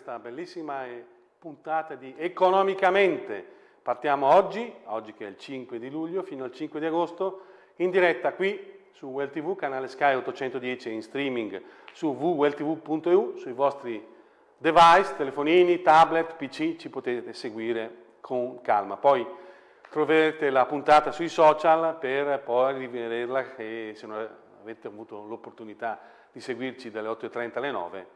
Questa bellissima puntata di Economicamente. Partiamo oggi, oggi che è il 5 di luglio, fino al 5 di agosto, in diretta qui su Well TV, canale Sky 810 in streaming su www.welltv.eu, sui vostri device, telefonini, tablet, PC, ci potete seguire con calma. Poi troverete la puntata sui social per poi rivederla e se non avete avuto l'opportunità di seguirci dalle 8.30 alle 9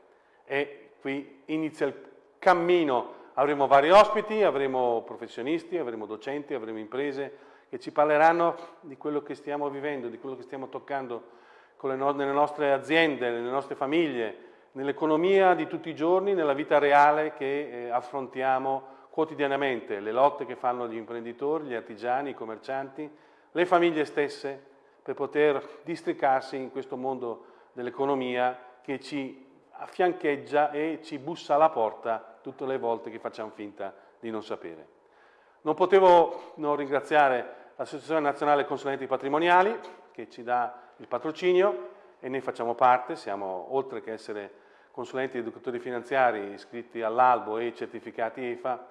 e qui inizia il cammino. Avremo vari ospiti, avremo professionisti, avremo docenti, avremo imprese che ci parleranno di quello che stiamo vivendo, di quello che stiamo toccando no nelle nostre aziende, nelle nostre famiglie, nell'economia di tutti i giorni, nella vita reale che eh, affrontiamo quotidianamente, le lotte che fanno gli imprenditori, gli artigiani, i commercianti, le famiglie stesse, per poter districarsi in questo mondo dell'economia che ci affiancheggia e ci bussa alla porta tutte le volte che facciamo finta di non sapere. Non potevo non ringraziare l'Associazione Nazionale Consulenti Patrimoniali che ci dà il patrocinio e ne facciamo parte, siamo oltre che essere consulenti ed educatori finanziari iscritti all'albo e certificati EFA,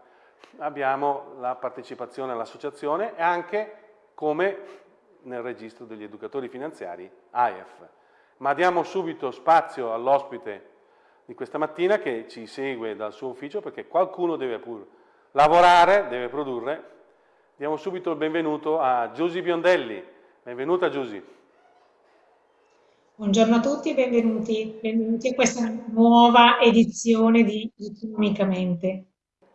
abbiamo la partecipazione all'associazione e anche come nel registro degli educatori finanziari AEF. Ma diamo subito spazio all'ospite di questa mattina che ci segue dal suo ufficio perché qualcuno deve pur lavorare, deve produrre. Diamo subito il benvenuto a Giusy Biondelli. Benvenuta Giusy. Buongiorno a tutti e benvenuti, benvenuti a questa nuova edizione di Economicamente.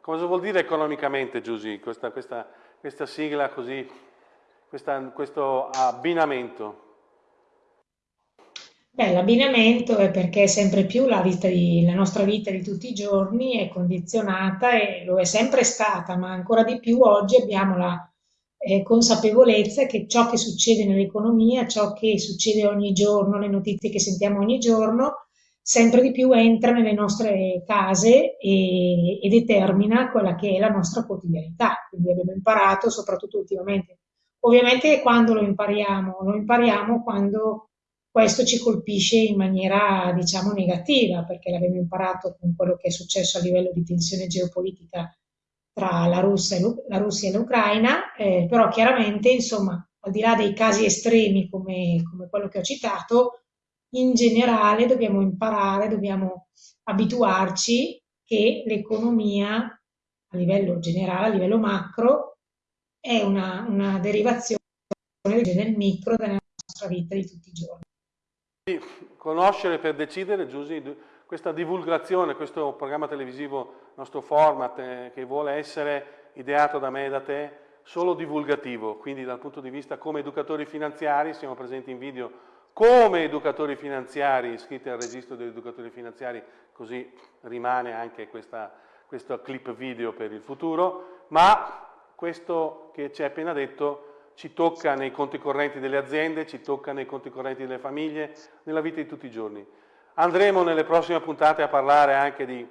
Cosa vuol dire economicamente Giusy, questa, questa, questa sigla così, questa, questo abbinamento? Beh, l'abbinamento è perché sempre più la, di, la, nostra vita di tutti i giorni è condizionata e lo è sempre stata, ma ancora di più oggi abbiamo la eh, consapevolezza che ciò che succede nell'economia, ciò che succede ogni giorno, le notizie che sentiamo ogni giorno, sempre di più entra nelle nostre case e, e determina quella che è la nostra quotidianità. Quindi abbiamo imparato, soprattutto ultimamente. Ovviamente quando lo impariamo? Lo impariamo quando questo ci colpisce in maniera, diciamo, negativa, perché l'abbiamo imparato con quello che è successo a livello di tensione geopolitica tra la Russia e l'Ucraina, eh, però chiaramente, insomma, al di là dei casi estremi come, come quello che ho citato, in generale dobbiamo imparare, dobbiamo abituarci che l'economia a livello generale, a livello macro, è una, una derivazione del micro della nostra vita di tutti i giorni. Conoscere per decidere, Giusy, questa divulgazione, questo programma televisivo, nostro format, eh, che vuole essere ideato da me e da te, solo divulgativo, quindi dal punto di vista come educatori finanziari, siamo presenti in video come educatori finanziari iscritti al registro degli educatori finanziari, così rimane anche questa, questo clip video per il futuro, ma questo che ci hai appena detto ci tocca nei conti correnti delle aziende, ci tocca nei conti correnti delle famiglie, nella vita di tutti i giorni. Andremo nelle prossime puntate a parlare anche di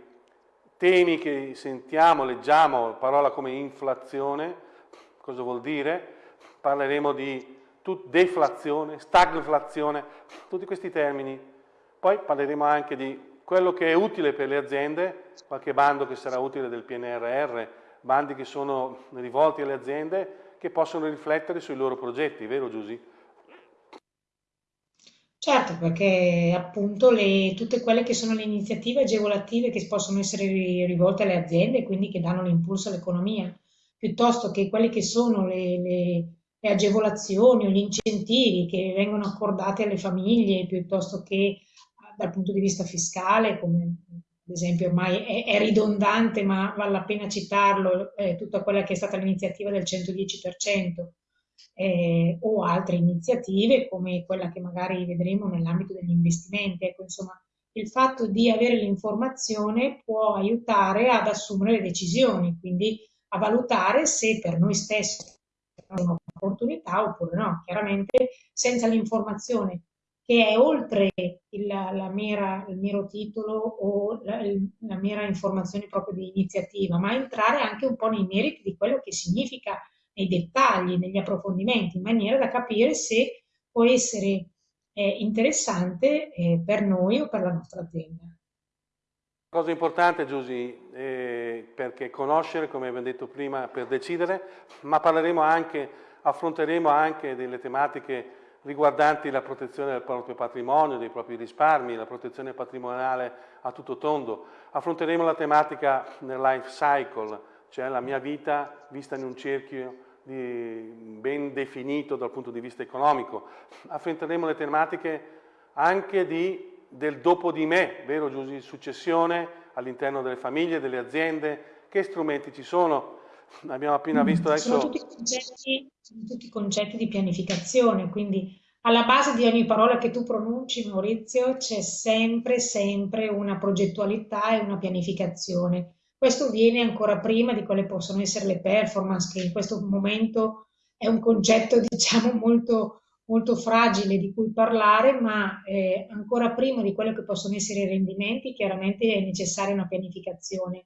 temi che sentiamo, leggiamo, parola come inflazione, cosa vuol dire? Parleremo di deflazione, stagflazione, tutti questi termini. Poi parleremo anche di quello che è utile per le aziende, qualche bando che sarà utile del PNRR, bandi che sono rivolti alle aziende, che possono riflettere sui loro progetti, vero Giusy? Certo, perché appunto le, tutte quelle che sono le iniziative agevolative che possono essere rivolte alle aziende, quindi che danno l'impulso all'economia, piuttosto che quelle che sono le, le, le, agevolazioni o gli incentivi che vengono accordati alle famiglie, piuttosto che dal punto di vista fiscale, come ad esempio ormai è, è, ridondante ma vale la pena citarlo, eh, tutta quella che è stata l'iniziativa del 110% eh, o altre iniziative come quella che magari vedremo nell'ambito degli investimenti. Ecco, insomma, il fatto di avere l'informazione può aiutare ad assumere le decisioni, quindi a valutare se per noi stessi è un'opportunità oppure no. Chiaramente senza l'informazione che è oltre il, la mera, il mero titolo o la, la, mera informazione proprio di iniziativa, ma entrare anche un po' nei meriti di quello che significa nei dettagli, negli approfondimenti, in maniera da capire se può essere eh, interessante eh, per noi o per la nostra azienda. Cosa importante Giusy, eh, perché conoscere, come abbiamo detto prima, per decidere, ma parleremo anche, affronteremo anche delle tematiche riguardanti la protezione del proprio patrimonio, dei propri risparmi, la protezione patrimoniale a tutto tondo. Affronteremo la tematica nel life cycle, cioè la mia vita vista in un cerchio ben definito dal punto di vista economico. Affronteremo le tematiche anche di, del dopo di me, vero Giusy? Successione all'interno delle famiglie, delle aziende, che strumenti ci sono, abbiamo appena visto adesso... Sono tutti, concetti, sono tutti concetti di pianificazione, quindi alla base di ogni parola che tu pronunci, Maurizio, c'è sempre, sempre una progettualità e una pianificazione. Questo viene ancora prima di quelle possono essere le performance, che in questo momento è un concetto, diciamo, molto, molto fragile di cui parlare, ma eh, ancora prima di quello che possono essere i rendimenti, chiaramente è necessaria una pianificazione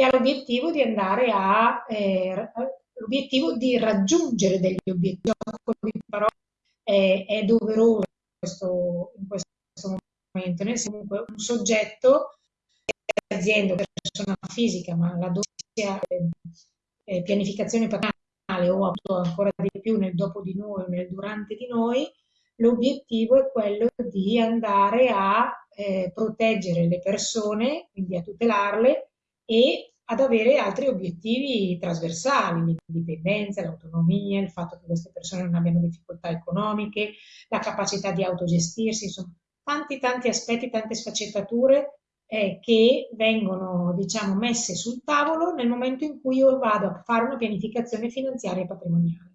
che ha l'obiettivo di andare a eh, l'obiettivo di raggiungere degli obiettivi. Però è, è doveroso in questo, in questo momento. Nel senso, comunque un soggetto, azienda, persona fisica, ma la sia eh, pianificazione patrimoniale o ancora di più nel dopo di noi nel durante di noi, l'obiettivo è quello di andare a eh, proteggere le persone, quindi a tutelarle e ad avere altri obiettivi trasversali, l'indipendenza, l'autonomia, il fatto che queste persone non abbiano difficoltà economiche, la capacità di autogestirsi, insomma, tanti tanti aspetti, tante sfaccettature eh, che vengono, diciamo, messe sul tavolo nel momento in cui io vado a fare una pianificazione finanziaria e patrimoniale.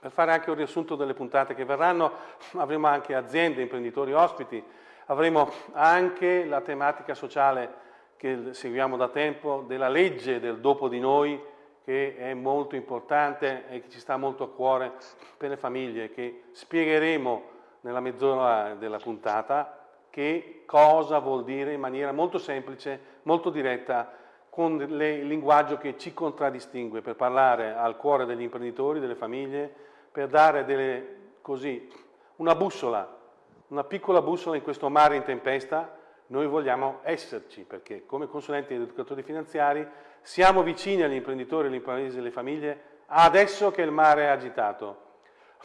Per fare anche un riassunto delle puntate che verranno, avremo anche aziende, imprenditori ospiti, avremo anche la tematica sociale che seguiamo da tempo, della legge del dopo di noi, che è molto importante e che ci sta molto a cuore per le famiglie, che spiegheremo nella mezz'ora della puntata che cosa vuol dire in maniera molto semplice, molto diretta, con il linguaggio che ci contraddistingue, per parlare al cuore degli imprenditori, delle famiglie, per dare delle, così, una bussola, una piccola bussola in questo mare in tempesta noi vogliamo esserci perché come consulenti ed educatori finanziari siamo vicini agli imprenditori, alle imprese e alle famiglie adesso che il mare è agitato.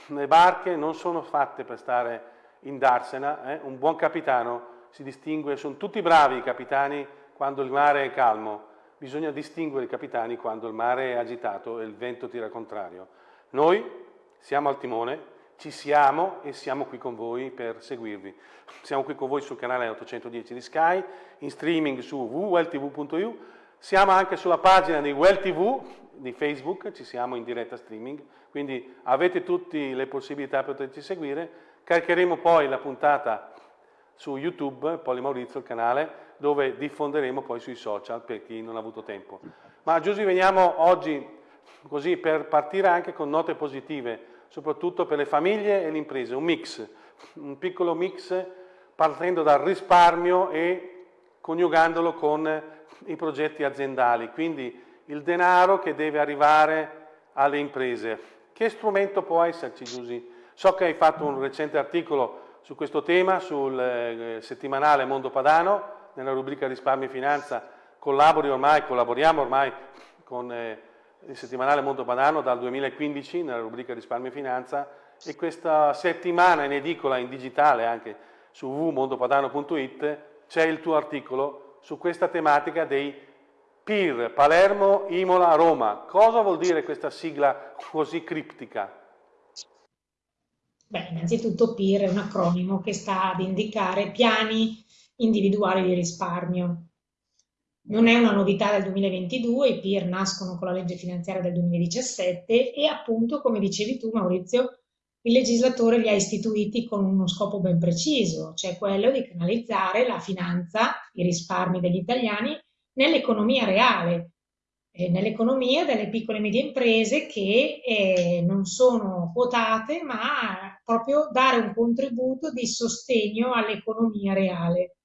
Le barche non sono fatte per stare in darsena, eh? un buon capitano si distingue, sono tutti bravi i capitani quando il mare è calmo, bisogna distinguere i capitani quando il mare è agitato e il vento tira contrario. Noi siamo al timone, ci siamo e siamo qui con voi per seguirvi. Siamo qui con voi sul canale 810 di Sky, in streaming su www.welltv.eu, siamo anche sulla pagina di WellTV di Facebook, ci siamo in diretta streaming, quindi avete tutte le possibilità per poterci seguire. Caricheremo poi la puntata su YouTube, Poli Maurizio, il canale, dove diffonderemo poi sui social per chi non ha avuto tempo. Ma Giusy, veniamo oggi così per partire anche con note positive soprattutto per le famiglie e le imprese, un mix, un piccolo mix partendo dal risparmio e coniugandolo con i progetti aziendali, quindi il denaro che deve arrivare alle imprese. Che strumento può esserci, Giusy? So che hai fatto un recente articolo su questo tema sul eh, settimanale Mondo Padano, nella rubrica Risparmio e Finanza, collabori ormai, collaboriamo ormai con eh, il settimanale Mondo Padano dal 2015 nella rubrica Risparmio e Finanza e questa settimana in edicola, in digitale anche su www.mondopadano.it c'è il tuo articolo su questa tematica dei PIR, Palermo, Imola, Roma. Cosa vuol dire questa sigla così criptica? Beh, innanzitutto PIR è un acronimo che sta ad indicare piani individuali di risparmio. Non è una novità del 2022, i PIR nascono con la legge finanziaria del 2017 e appunto, come dicevi tu Maurizio, il legislatore li ha istituiti con uno scopo ben preciso, cioè quello di canalizzare la finanza, i risparmi degli italiani nell'economia reale, eh, nell'economia delle piccole e medie imprese che eh, non sono quotate, ma proprio dare un contributo di sostegno all'economia reale.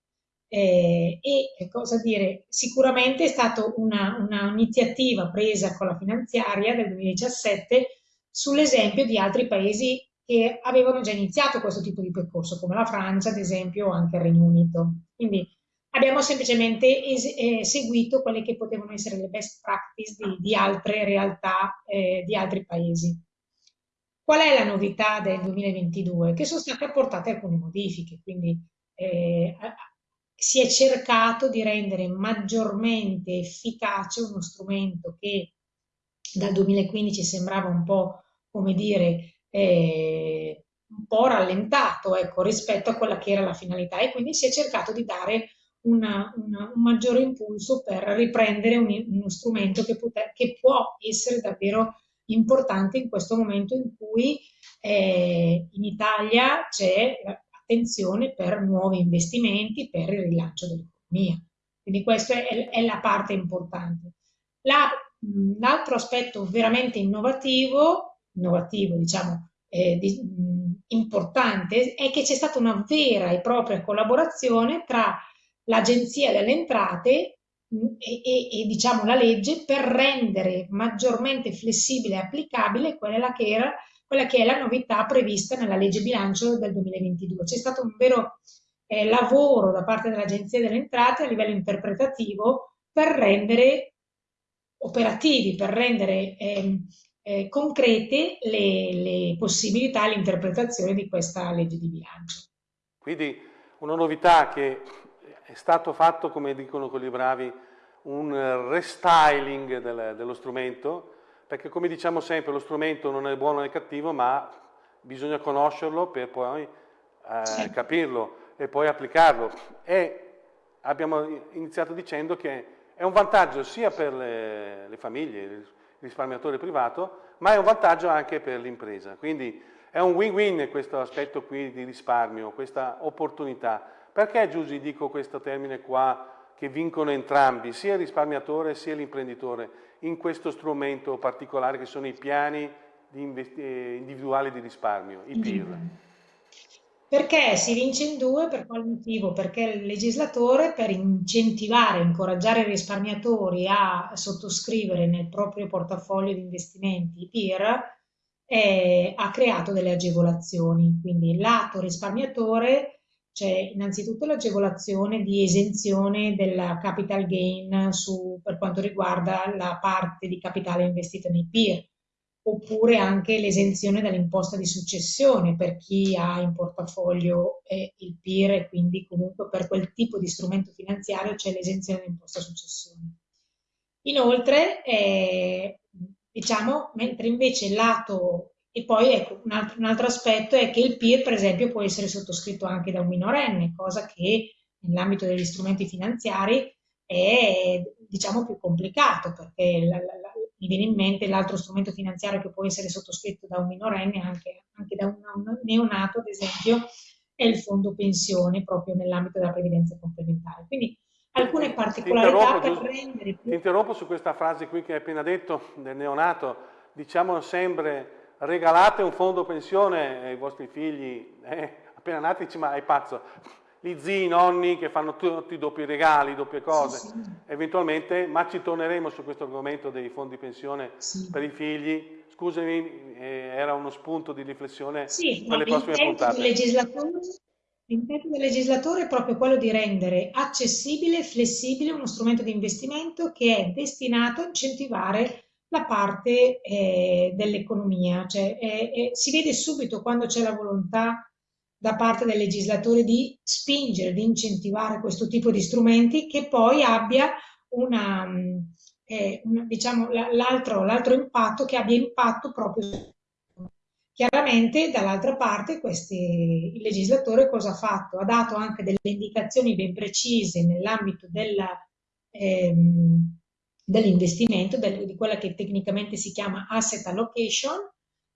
Eh, e cosa dire, sicuramente è stata un'iniziativa una presa con la finanziaria del 2017 sull'esempio di altri paesi che avevano già iniziato questo tipo di percorso, come la Francia, ad esempio, o anche il Regno Unito. Quindi abbiamo semplicemente eh, seguito quelle che potevano essere le best practice di, di altre realtà eh, di altri paesi. Qual è la novità del 2022? Che sono state apportate alcune modifiche, quindi eh, si è cercato di rendere maggiormente efficace uno strumento che dal 2015 sembrava un po', come dire, eh, un po' rallentato ecco, rispetto a quella che era la finalità. E quindi si è cercato di dare una, una, un maggiore impulso per riprendere un, uno strumento che, poter, che, può essere davvero importante in questo momento in cui eh, in Italia c'è attenzione per nuovi investimenti, per il rilancio dell'economia. Quindi questa è, è, la parte importante. l'altro aspetto veramente innovativo, innovativo diciamo, eh, di, mh, importante, è che c'è stata una vera e propria collaborazione tra l'Agenzia delle Entrate e, e, e, diciamo la legge per rendere maggiormente flessibile e applicabile quella che, era, quella che è la novità prevista nella legge bilancio del 2022. C'è stato un vero eh, lavoro da parte dell'Agenzia delle Entrate a livello interpretativo per rendere operativi, per rendere eh, eh, concrete le, le possibilità, l'interpretazione di questa legge di bilancio. Quindi una novità che è stato fatto, come dicono quelli bravi, un restyling del, dello strumento, perché come diciamo sempre lo strumento non è buono né cattivo, ma bisogna conoscerlo per poi eh, capirlo e poi applicarlo. E abbiamo iniziato dicendo che è un vantaggio sia per le, le famiglie, il risparmiatore privato, ma è un vantaggio anche per l'impresa. Quindi è un win-win questo aspetto qui di risparmio, questa opportunità. Perché Giusy dico questo termine qua che vincono entrambi, sia il risparmiatore sia l'imprenditore, in questo strumento particolare che sono i piani di eh, individuali di risparmio, i PIR? Perché si vince in due, per quale motivo? Perché il legislatore per incentivare, incoraggiare i risparmiatori a sottoscrivere nel proprio portafoglio di investimenti i PIR eh, ha creato delle agevolazioni. Quindi lato risparmiatore c'è innanzitutto l'agevolazione di esenzione della capital gain su, per quanto riguarda la parte di capitale investito nei PIR, oppure anche l'esenzione dall'imposta di successione per chi ha in portafoglio eh, il PIR e quindi comunque per quel tipo di strumento finanziario c'è l'esenzione dall'imposta successione. Inoltre, eh, diciamo, mentre invece lato e poi ecco, un altro, un altro, aspetto è che il PIR, per esempio, può essere sottoscritto anche da un minorenne, cosa che nell'ambito degli strumenti finanziari è diciamo più complicato perché la, la, la, mi viene in mente l'altro strumento finanziario che può essere sottoscritto da un minorenne, anche, anche da un, un neonato, ad esempio, è il fondo pensione proprio nell'ambito della previdenza complementare. Quindi alcune particolarità per rendere più... Ti interrompo su questa frase qui che hai appena detto del neonato, diciamo sempre regalate un fondo pensione ai vostri figli, eh, appena nati, dici ma è pazzo, gli zii, i nonni che fanno tutti i doppi regali, doppie cose, sì, sì. eventualmente, ma ci torneremo su questo argomento dei fondi pensione sì. per i figli. Scusami, eh, era uno spunto di riflessione sì, per le prossime puntate. L'intento del legislatore è proprio quello di rendere accessibile e flessibile uno strumento di investimento che è destinato a incentivare la parte eh, dell'economia, cioè eh, eh, si vede subito quando c'è la volontà da parte del legislatore di spingere, di incentivare questo tipo di strumenti che poi abbia una, eh, una diciamo, l'altro, impatto, che abbia impatto proprio Chiaramente dall'altra parte questi, il legislatore cosa ha fatto? Ha dato anche delle indicazioni ben precise nell'ambito della, ehm, dell'investimento, del, di quella che tecnicamente si chiama asset allocation,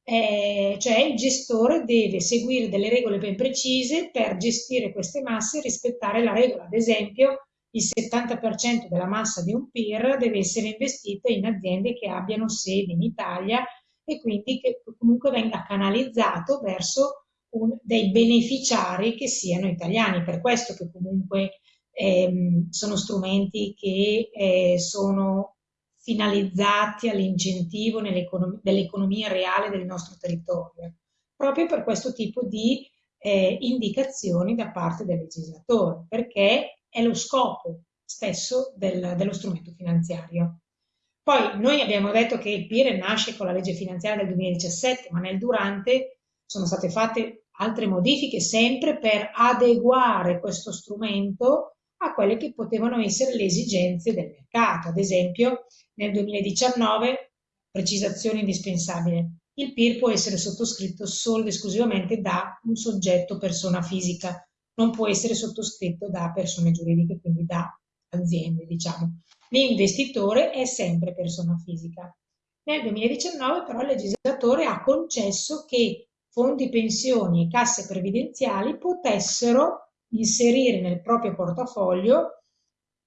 eh, cioè il gestore deve seguire delle regole ben precise per gestire queste masse e rispettare la regola. Ad esempio, il 70% della massa di un PIR deve essere investita in aziende che abbiano sede in Italia e quindi che comunque venga canalizzato verso un, dei beneficiari che siano italiani. Per questo che comunque ehm, sono strumenti che eh, sono finalizzati all'incentivo dell'economia reale del nostro territorio, proprio per questo tipo di eh, indicazioni da parte del legislatore, perché è lo scopo stesso del, dello strumento finanziario. Poi noi abbiamo detto che il PIR nasce con la legge finanziaria del 2017, ma nel durante sono state fatte altre modifiche sempre per adeguare questo strumento a quelle che potevano essere le esigenze del mercato. Ad esempio, nel 2019, precisazione indispensabile, il PIR può essere sottoscritto solo ed esclusivamente da un soggetto persona fisica, non può essere sottoscritto da persone giuridiche, quindi da aziende, diciamo. L'investitore è sempre persona fisica. Nel 2019 però il legislatore ha concesso che fondi pensioni e casse previdenziali potessero inserire nel proprio portafoglio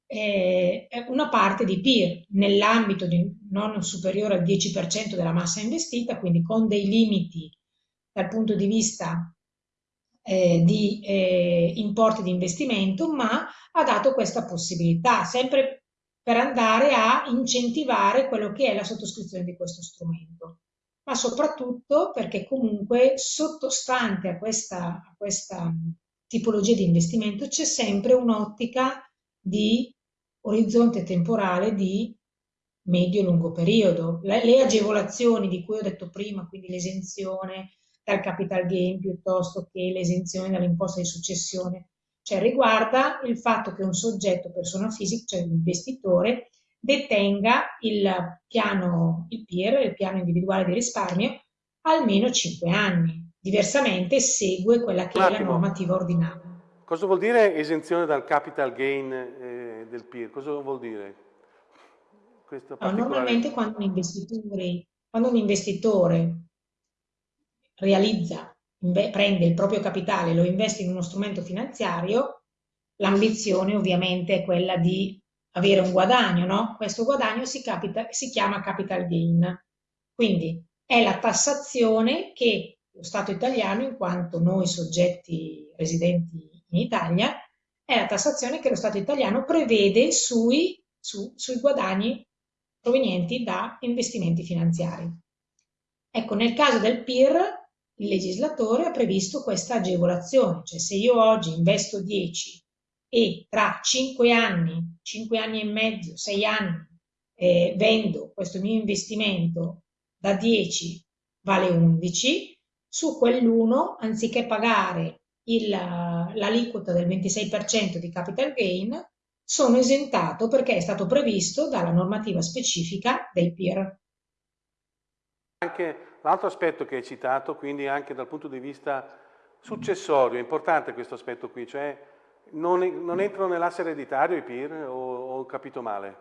eh, una parte di PIR nell'ambito di non superiore al 10% della massa investita, quindi con dei limiti dal punto di vista eh, di eh, importi di investimento, ma ha dato questa possibilità, sempre per andare a incentivare quello che è la sottoscrizione di questo strumento, ma soprattutto perché comunque sottostante a questa, a questa tipologia di investimento c'è sempre un'ottica di orizzonte temporale di medio-lungo periodo. Le, le, agevolazioni di cui ho detto prima, quindi l'esenzione dal capital gain piuttosto che l'esenzione dall'imposta di successione, cioè riguarda il fatto che un soggetto, persona fisica, cioè l'investitore, detenga il piano, il il piano individuale di risparmio, almeno 5 anni. Diversamente segue quella che è la normativa ordinaria. Cosa vuol dire esenzione dal capital gain eh, del PIR? Cosa vuol dire? No, normalmente quando un investitore, quando un investitore realizza, prende il proprio capitale e lo investe in uno strumento finanziario, l'ambizione ovviamente è quella di avere un guadagno, no? Questo guadagno si, capita, si chiama capital gain. Quindi è la tassazione che lo Stato italiano, in quanto noi soggetti residenti in Italia, è la tassazione che lo Stato italiano prevede sui, su, sui guadagni provenienti da investimenti finanziari. Ecco, nel caso del PIR, il legislatore ha previsto questa agevolazione, cioè se io oggi investo 10 e tra 5 anni, 5 anni e mezzo, 6 anni, eh, vendo questo mio investimento da 10 vale 11, su quell'1, anziché pagare l'aliquota del 26% di capital gain, sono esentato perché è stato previsto dalla normativa specifica del PIR. Anche l'altro aspetto che hai citato, quindi anche dal punto di vista successorio, è importante questo aspetto qui, cioè non, non entrano nell'asse ereditario i PIR o ho capito male?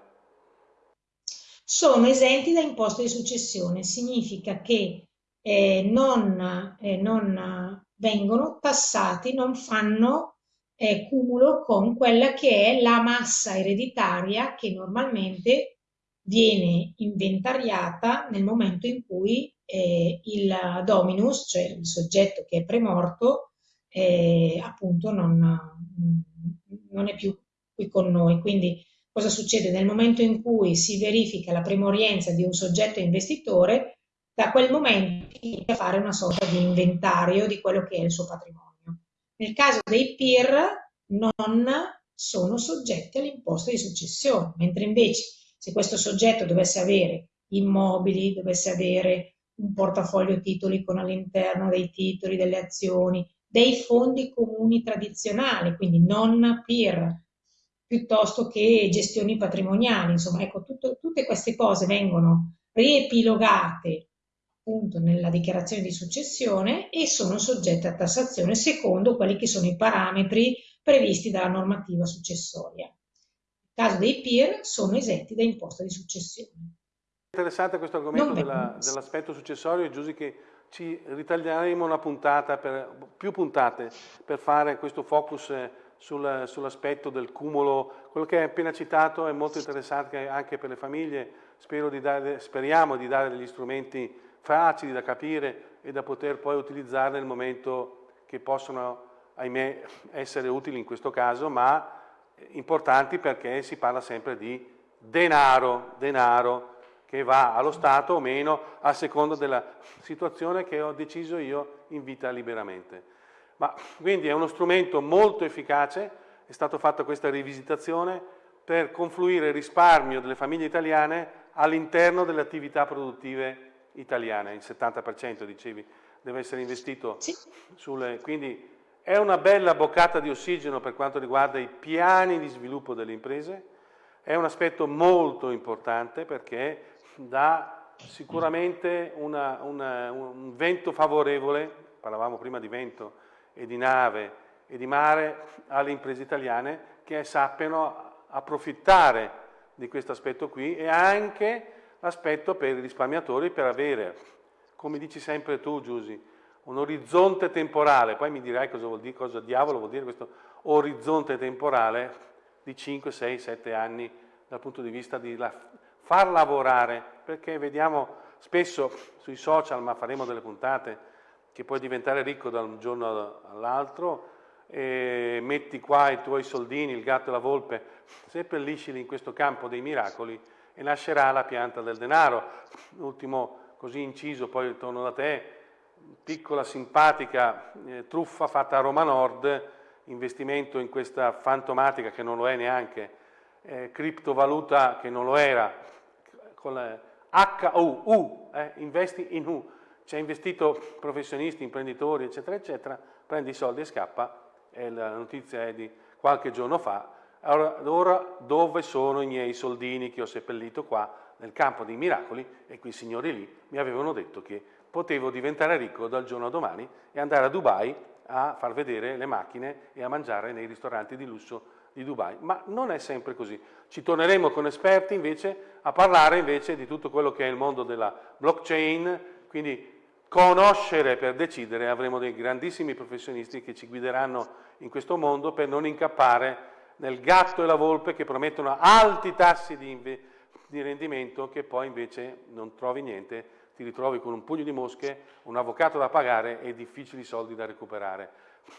Sono esenti da imposta di successione, significa che eh, non, eh, non vengono tassati, non fanno eh, cumulo con quella che è la massa ereditaria che normalmente viene inventariata nel momento in cui eh, il dominus, cioè il soggetto che è premorto, eh, appunto non, non è più qui con noi. Quindi cosa succede? Nel momento in cui si verifica la primorienza di un soggetto investitore, da quel momento inizia a fare una sorta di inventario di quello che è il suo patrimonio. Nel caso dei PIR non sono soggetti all'imposta di successione, mentre invece se questo soggetto dovesse avere immobili, dovesse avere un portafoglio titoli con all'interno dei titoli, delle azioni, dei fondi comuni tradizionali, quindi non PIR, piuttosto che gestioni patrimoniali, insomma, ecco, tutto, tutte queste cose vengono riepilogate appunto nella dichiarazione di successione e sono soggette a tassazione secondo quelli che sono i parametri previsti dalla normativa successoria. Nel caso dei PIR sono esenti da imposta di successione. Interessante questo argomento della, dell'aspetto successorio, è giusto che ci ritaglieremo una puntata, per, più puntate, per fare questo focus sul, sull'aspetto del cumulo. Quello che hai appena citato è molto interessante anche per le famiglie, di dare, speriamo di dare degli strumenti facili da capire e da poter poi utilizzare nel momento che possono, ahimè, essere utili in questo caso, ma importanti perché si parla sempre di denaro, denaro che va allo Stato o meno a seconda della situazione che ho deciso io in vita liberamente. Ma quindi è uno strumento molto efficace, è stata fatta questa rivisitazione per confluire il risparmio delle famiglie italiane all'interno delle attività produttive italiane, il 70% dicevi deve essere investito sì. sulle... quindi è una bella boccata di ossigeno per quanto riguarda i piani di sviluppo delle imprese, è un aspetto molto importante perché dà sicuramente una, una, un vento favorevole, parlavamo prima di vento e di nave e di mare, alle imprese italiane che sappiano approfittare di questo aspetto qui e anche l'aspetto per i risparmiatori per avere, come dici sempre tu Giusy, un orizzonte temporale, poi mi dirai cosa vuol dire, cosa diavolo vuol dire questo orizzonte temporale di 5, 6, 7 anni dal punto di vista di la, far lavorare, perché vediamo spesso sui social, ma faremo delle puntate, che puoi diventare ricco da un giorno all'altro, metti qua i tuoi soldini, il gatto e la volpe, seppelliscili in questo campo dei miracoli e nascerà la pianta del denaro. Ultimo così inciso, poi torno da te, piccola simpatica eh, truffa fatta a Roma Nord, investimento in questa fantomatica che non lo è neanche, eh, criptovaluta che non lo era, con HU, U, eh, investi in U, ci ha investito professionisti, imprenditori, eccetera, eccetera, prendi i soldi e scappa, e la notizia è di qualche giorno fa, allora dove sono i miei soldini che ho seppellito qua nel campo dei miracoli? E quei signori lì mi avevano detto che potevo diventare ricco dal giorno a domani e andare a Dubai a far vedere le macchine e a mangiare nei ristoranti di lusso di Dubai, ma non è sempre così. Ci torneremo con esperti invece a parlare invece di tutto quello che è il mondo della blockchain, quindi conoscere per decidere, avremo dei grandissimi professionisti che ci guideranno in questo mondo per non incappare nel gatto e la volpe che promettono alti tassi di, di rendimento che poi invece non trovi niente, ti ritrovi con un pugno di mosche, un avvocato da pagare e difficili soldi da recuperare.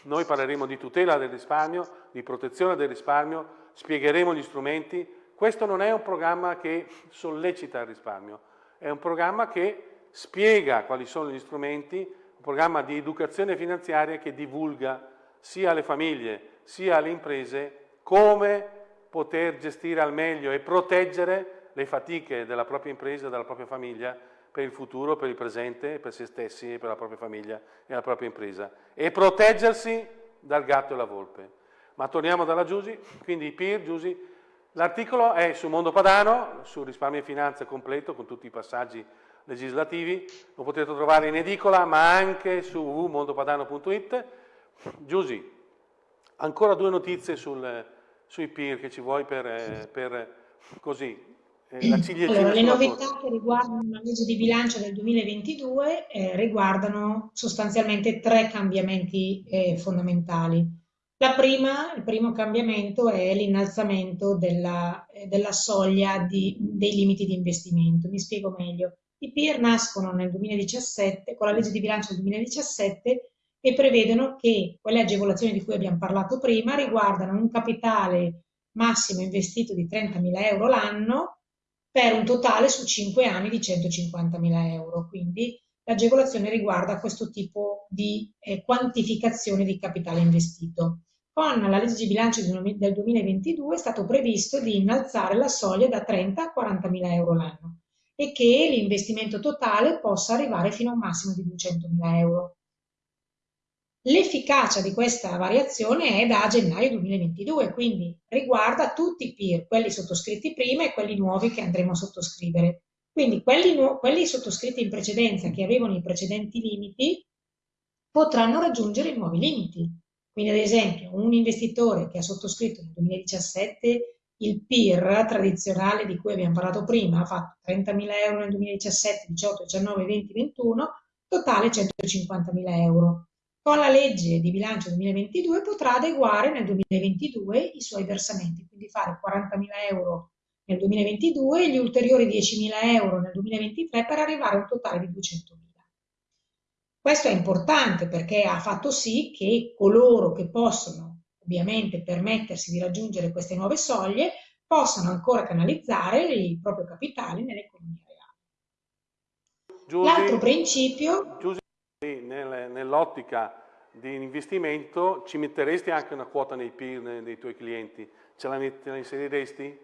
Noi parleremo di tutela del risparmio, di protezione del risparmio, spiegheremo gli strumenti. Questo non è un programma che sollecita il risparmio, è un programma che spiega quali sono gli strumenti, un programma di educazione finanziaria che divulga sia alle famiglie sia alle imprese come poter gestire al meglio e proteggere le fatiche della propria impresa della propria famiglia per il futuro, per il presente, per se stessi, per la propria famiglia e la propria impresa e proteggersi dal gatto e la volpe. Ma torniamo dalla Giusi, quindi PIR, Giusi, l'articolo è su Mondo Padano, su risparmio e finanza completo con tutti i passaggi legislativi, lo potete trovare in edicola ma anche su www.mondopadano.it. Giusi, ancora due notizie sul, sui PIR che ci vuoi per, eh, per così, eh, allora, le novità che riguardano la legge di bilancio del 2022 eh, riguardano sostanzialmente tre cambiamenti eh, fondamentali. La prima, il primo cambiamento è l'innalzamento della, eh, della, soglia di, dei limiti di investimento. Mi spiego meglio. I PIR nascono nel 2017, con la legge di bilancio del 2017, e prevedono che quelle agevolazioni di cui abbiamo parlato prima riguardano un capitale massimo investito di 30.000 euro l'anno per un totale su 5 anni di 150.000 euro. Quindi l'agevolazione riguarda questo tipo di eh, quantificazione di capitale investito. Con la legge di bilancio del 2022 è stato previsto di innalzare la soglia da 30 a 40.000 euro l'anno e che l'investimento totale possa arrivare fino a un massimo di 200.000 euro. L'efficacia di questa variazione è da gennaio 2022, quindi riguarda tutti i PIR, quelli sottoscritti prima e quelli nuovi che andremo a sottoscrivere. Quindi quelli, quelli sottoscritti in precedenza, che avevano i precedenti limiti, potranno raggiungere i nuovi limiti. Quindi ad esempio un investitore che ha sottoscritto nel 2017 il PIR tradizionale di cui abbiamo parlato prima, ha fatto 30.000 euro nel 2017, 18, 19, 20, 21, totale 150.000 euro con la legge di bilancio 2022 potrà adeguare nel 2022 i suoi versamenti, quindi fare 40.000 euro nel 2022 e gli ulteriori 10.000 euro nel 2023 per arrivare a un totale di 200.000. Questo è importante perché ha fatto sì che coloro che possono ovviamente permettersi di raggiungere queste nuove soglie possano ancora canalizzare il proprio capitale nell'economia reale. L'altro principio... Giusi nell'ottica di investimento, ci metteresti anche una quota nei PIR dei tuoi clienti? Ce la, met- la inseriresti?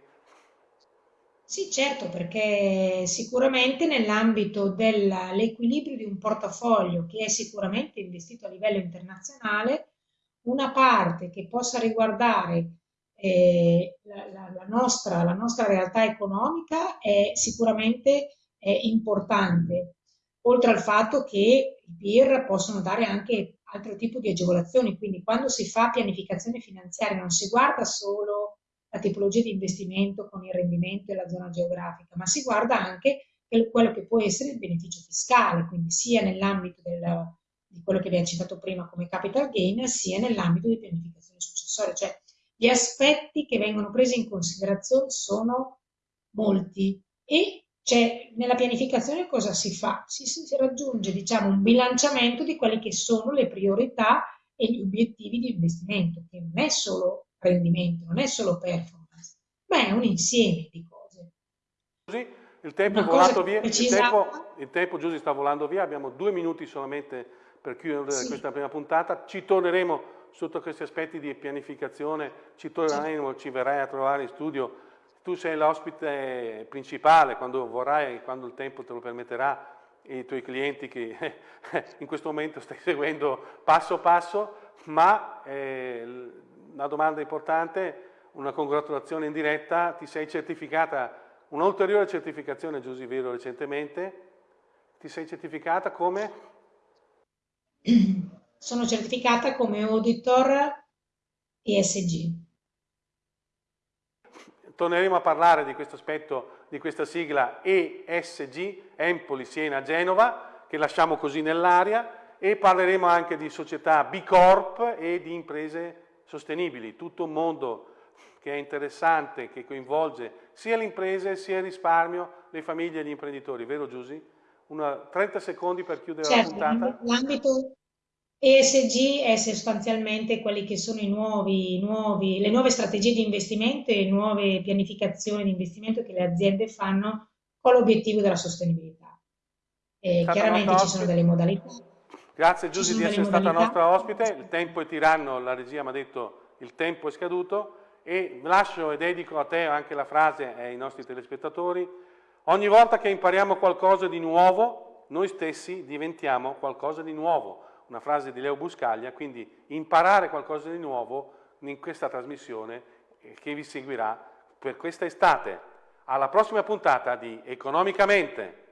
Sì, certo, perché sicuramente nell'ambito dell'equilibrio di un portafoglio che è sicuramente investito a livello internazionale, una parte che possa riguardare eh, la, la, la, nostra, la, nostra, realtà economica è sicuramente è importante, oltre al fatto che i PIR possono dare anche altro tipo di agevolazioni, quindi quando si fa pianificazione finanziaria non si guarda solo la tipologia di investimento con il rendimento e la zona geografica, ma si guarda anche quello che può essere il beneficio fiscale, quindi sia nell'ambito del, di quello che vi ho citato prima come capital gain, sia nell'ambito di pianificazione successoria, cioè gli aspetti che vengono presi in considerazione sono molti e cioè, nella pianificazione cosa si fa? Si, si, raggiunge diciamo, un bilanciamento di quelle che sono le priorità e gli obiettivi di investimento, che non è solo rendimento, non è solo performance, ma è un insieme di cose. Così il tempo Una è volato via, il tempo, il tempo Giusy sta volando via, abbiamo due minuti solamente per chiudere sì. questa prima puntata, ci torneremo sotto questi aspetti di pianificazione, ci torneremo, ci verrai a trovare in studio tu sei l'ospite principale quando vorrai, quando il tempo te lo permetterà, i tuoi clienti che in questo momento stai seguendo passo passo, ma eh, una domanda importante, una congratulazione in diretta, ti sei certificata, un'ulteriore certificazione Giusy Vero recentemente, ti sei certificata come? Sono certificata come auditor ESG. Torneremo a parlare di questo aspetto, di questa sigla ESG, Empoli, Siena, Genova, che lasciamo così nell'aria, e parleremo anche di società B Corp e di imprese sostenibili, tutto un mondo che è interessante, che coinvolge sia le imprese, sia il risparmio, le famiglie e gli imprenditori, vero Giusy? Una, 30 secondi per chiudere certo, la puntata. L'ambito ESG è sostanzialmente quelli che sono i nuovi, nuovi, le nuove strategie di investimento e nuove pianificazioni di investimento che le aziende fanno con l'obiettivo della sostenibilità. E chiaramente ci sono delle modalità. Grazie Giusy di essere stata nostra ospite, il tempo è tiranno, la regia mi ha detto il tempo è scaduto e lascio e dedico a te anche la frase ai nostri telespettatori. Ogni volta che impariamo qualcosa di nuovo, noi stessi diventiamo qualcosa di nuovo una frase di Leo Buscaglia, quindi imparare qualcosa di nuovo in questa trasmissione che vi seguirà per questa estate. Alla prossima puntata di Economicamente.